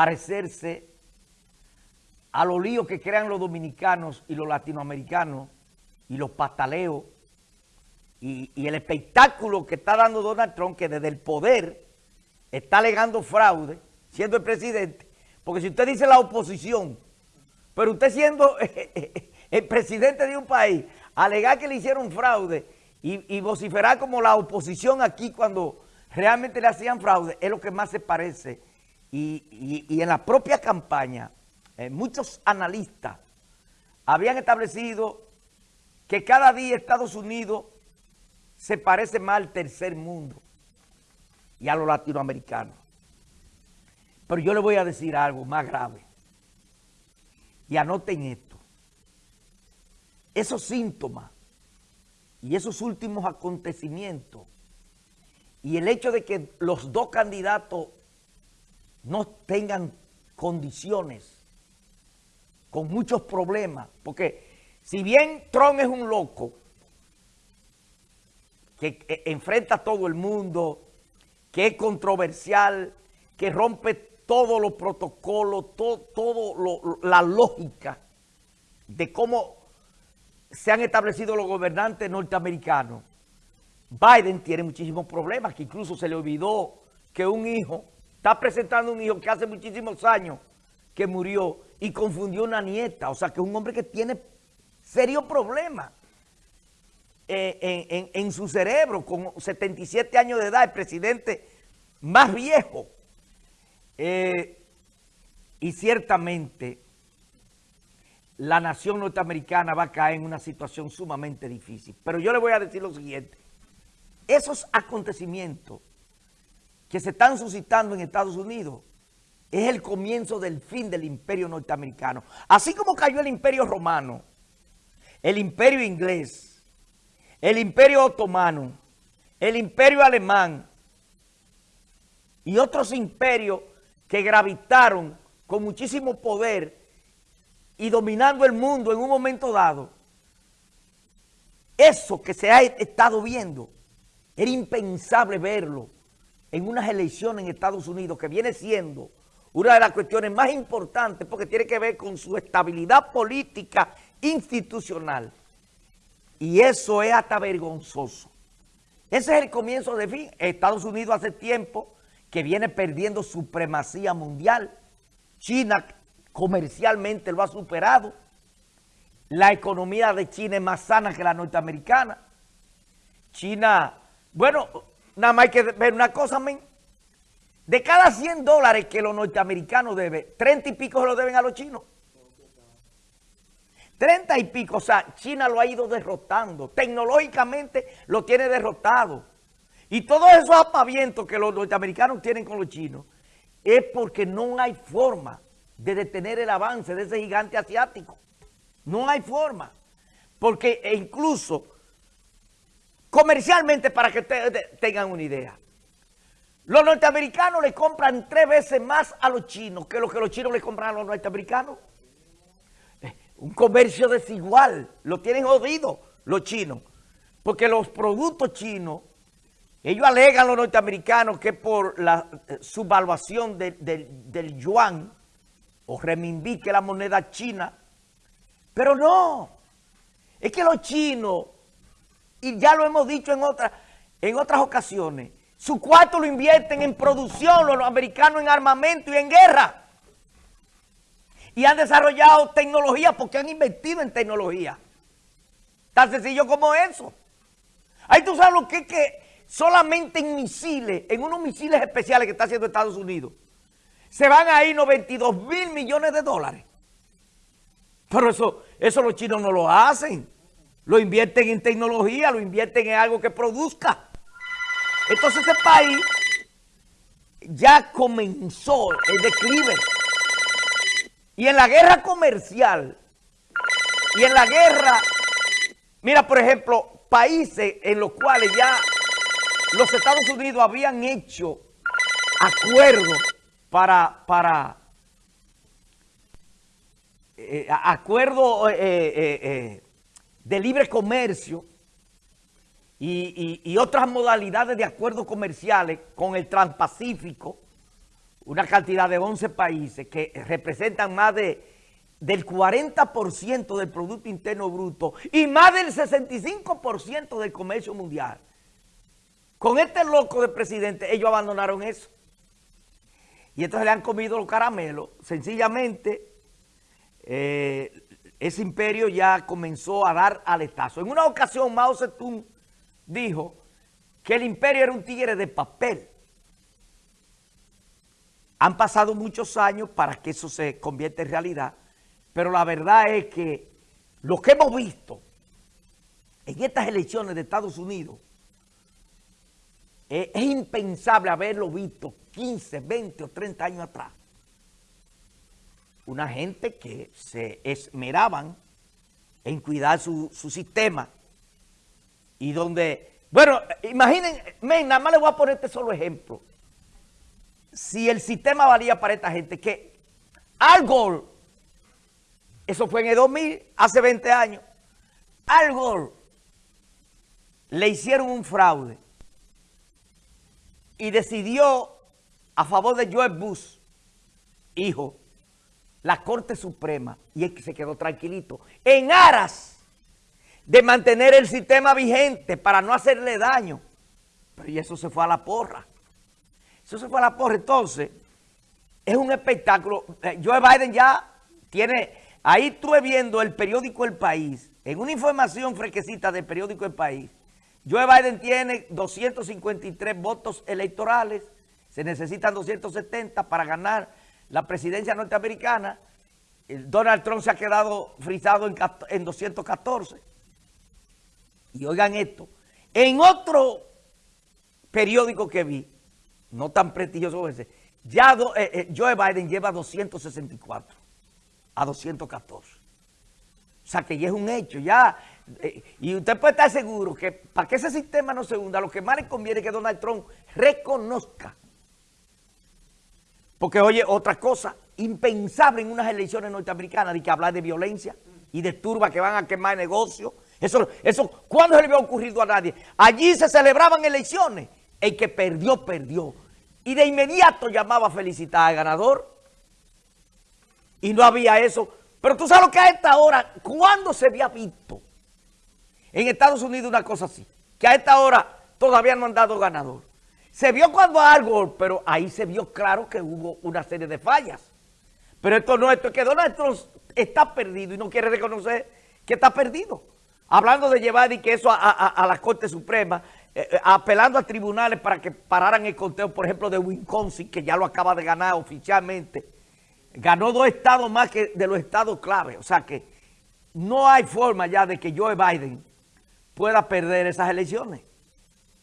parecerse a los líos que crean los dominicanos y los latinoamericanos y los pataleos y, y, el espectáculo que está dando Donald Trump, que desde el poder está alegando fraude, siendo el presidente, porque si usted dice la oposición, pero usted siendo el presidente de un país, alegar que le hicieron fraude y, y vociferar como la oposición aquí cuando realmente le hacían fraude, es lo que más se parece. Y, y, en la propia campaña, eh, muchos analistas habían establecido que cada día Estados Unidos se parece más al tercer mundo y a los latinoamericanos. Pero yo le voy a decir algo más grave. Y anoten esto. Esos síntomas y esos últimos acontecimientos y el hecho de que los dos candidatos no tengan condiciones, con muchos problemas, porque si bien Trump es un loco, que eh, enfrenta a todo el mundo, que es controversial, que rompe todos los protocolos, todo, todo la lógica de cómo se han establecido los gobernantes norteamericanos. Biden tiene muchísimos problemas, que incluso se le olvidó que un hijo, está presentando un hijo que hace muchísimos años que murió y confundió una nieta. O sea, que es un hombre que tiene serios problemas eh, en, su cerebro, con 77 años de edad, el presidente más viejo. Eh, y ciertamente la nación norteamericana va a caer en una situación sumamente difícil. Pero yo le voy a decir lo siguiente. Esos acontecimientos que se están suscitando en Estados Unidos es el comienzo del fin del imperio norteamericano. Así como cayó el imperio romano, el imperio inglés, el imperio otomano, el imperio alemán y otros imperios que gravitaron con muchísimo poder y dominando el mundo en un momento dado, eso que se ha estado viendo era impensable verlo en unas elecciones en Estados Unidos que viene siendo una de las cuestiones más importantes porque tiene que ver con su estabilidad política institucional. Y eso es hasta vergonzoso. Ese es el comienzo de fin. Estados Unidos hace tiempo que viene perdiendo supremacía mundial. China comercialmente lo ha superado. La economía de China es más sana que la norteamericana. China bueno, nada más hay que ver una cosa, men. De cada 100 dólares que los norteamericanos deben, 30 y pico se lo deben a los chinos. 30 y pico, o sea, China lo ha ido derrotando. Tecnológicamente lo tiene derrotado. Y todos esos apavientos que los norteamericanos tienen con los chinos es porque no hay forma de detener el avance de ese gigante asiático. No hay forma. Porque incluso Comercialmente, para que ustedes tengan una idea. Los norteamericanos le compran tres veces más a los chinos que lo que los chinos le compran a los norteamericanos. Eh, un comercio desigual. Lo tienen jodido los chinos. Porque los productos chinos, ellos alegan los norteamericanos que por la eh, subvaluación del yuan o renminbi, la moneda china. Pero no. Es que los chinos y ya lo hemos dicho en, otras en otras ocasiones, su cuarto lo invierten en producción, los americanos en armamento y en guerra. Y han desarrollado tecnología porque han invertido en tecnología. Tan sencillo como eso. Ahí tú sabes lo que es que solamente en misiles, en unos misiles especiales que está haciendo Estados Unidos, se van a ir 92 mil millones de dólares. Pero eso, eso los chinos no lo hacen lo invierten en tecnología, lo invierten en algo que produzca. Entonces ese país ya comenzó el declive. Y en la guerra comercial, y en la guerra, mira por ejemplo, países en los cuales ya los Estados Unidos habían hecho acuerdos para, para eh, acuerdos eh, eh, de libre comercio y, otras modalidades de acuerdos comerciales con el Transpacífico, una cantidad de 11 países que representan más de del 40% del Producto Interno Bruto y más del 65% del comercio mundial. Con este loco de presidente, ellos abandonaron eso. Y entonces le han comido los caramelos. Sencillamente, eh, ese imperio ya comenzó a dar aletazo. En una ocasión, Mao Zedong dijo que el imperio era un tigre de papel. Han pasado muchos años para que eso se convierta en realidad, pero la verdad es que lo que hemos visto en estas elecciones de Estados Unidos es, es impensable haberlo visto 15, 20 o 30 años atrás. Una gente que se esmeraban en cuidar su, su sistema y donde, bueno, imaginen, men, nada más les voy a poner este solo ejemplo. Si el sistema valía para esta gente, que Al Gore, eso fue en el 2000, hace 20 años, Al Gore le hicieron un fraude y decidió a favor de Joe Bush, hijo, la Corte Suprema, y él se quedó tranquilito, en aras de mantener el sistema vigente para no hacerle daño. Pero y eso se fue a la porra. Eso se fue a la porra. Entonces, es un espectáculo. Eh, Joe Biden ya tiene, ahí estuve viendo el periódico El País, en una información fresquecita del periódico El País, Joe Biden tiene 253 votos electorales, se necesitan 270 para ganar la presidencia norteamericana. Donald Trump se ha quedado frisado en, 214. Y oigan esto, en otro periódico que vi, no tan prestigioso ese, ya eh, eh, Joe Biden lleva 264 a 214. O sea que ya es un hecho, ya eh, y usted puede estar seguro que para que ese sistema no se hunda, lo que más le conviene es que Donald Trump reconozca. Porque, oye, otra cosa impensable en unas elecciones norteamericanas de que hablar de violencia y de turba que van a quemar negocios. Eso, eso, ¿cuándo se le había ocurrido a nadie? Allí se celebraban elecciones. El que perdió, perdió. Y de inmediato llamaba a felicitar al ganador. Y no había eso. Pero tú sabes lo que a esta hora, ¿cuándo se había visto? En Estados Unidos una cosa así, que a esta hora todavía no han dado ganador. Se vio cuando algo, pero ahí se vio claro que hubo una serie de fallas. Pero esto no, esto es que Donald Trump está perdido y no quiere reconocer que está perdido. Hablando de llevar y que eso a, la Corte Suprema, eh, eh, apelando a tribunales para que pararan el conteo, por ejemplo, de Wisconsin, que ya lo acaba de ganar oficialmente. Ganó dos estados más que de los estados clave. O sea que no hay forma ya de que Joe Biden pueda perder esas elecciones.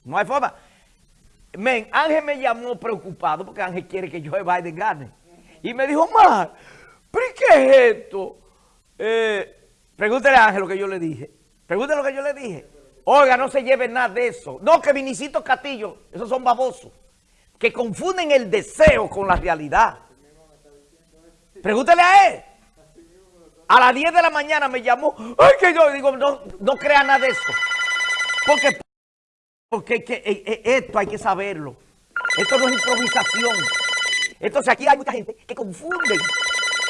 No hay forma. Men, Ángel me llamó preocupado porque Ángel quiere que Joe Biden gane. Y me dijo, Mar, ¿pero qué es esto? Eh, pregúntele a Ángel lo que yo le dije. Pregúntele lo que yo le dije. Oiga, no se lleve nada de eso. No, que Vinicito Castillo, esos son babosos. Que confunden el deseo con la realidad. Pregúntele a él. A las 10 de la mañana me llamó. Ay, que yo digo, no, no crea nada de eso. Porque, porque eh, eh, esto hay que saberlo. Esto no es improvisación. Entonces aquí hay mucha gente que confunde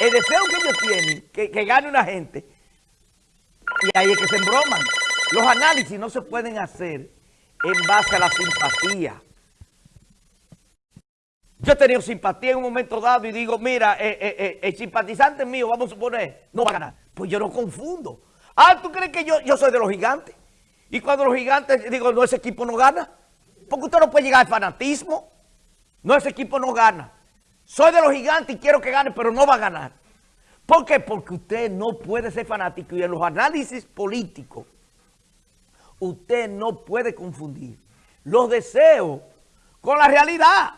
el deseo que ellos tienen, que, que gane una gente. Y ahí es que se embroman. Los análisis no se pueden hacer en base a la simpatía. Yo he tenido simpatía en un momento dado y digo, mira, eh, eh, eh, el simpatizante mío, vamos a suponer, no va a ganar. Pues yo no confundo. Ah, ¿tú crees que yo soy de los gigantes? Y cuando los gigantes, digo, no, ese equipo no gana. Porque usted no puede llegar al fanatismo. No, ese equipo no gana. Soy de los gigantes y quiero que gane, pero no va a ganar. ¿Por qué? Porque usted no puede ser fanático y en los análisis políticos usted no puede confundir los deseos con la realidad.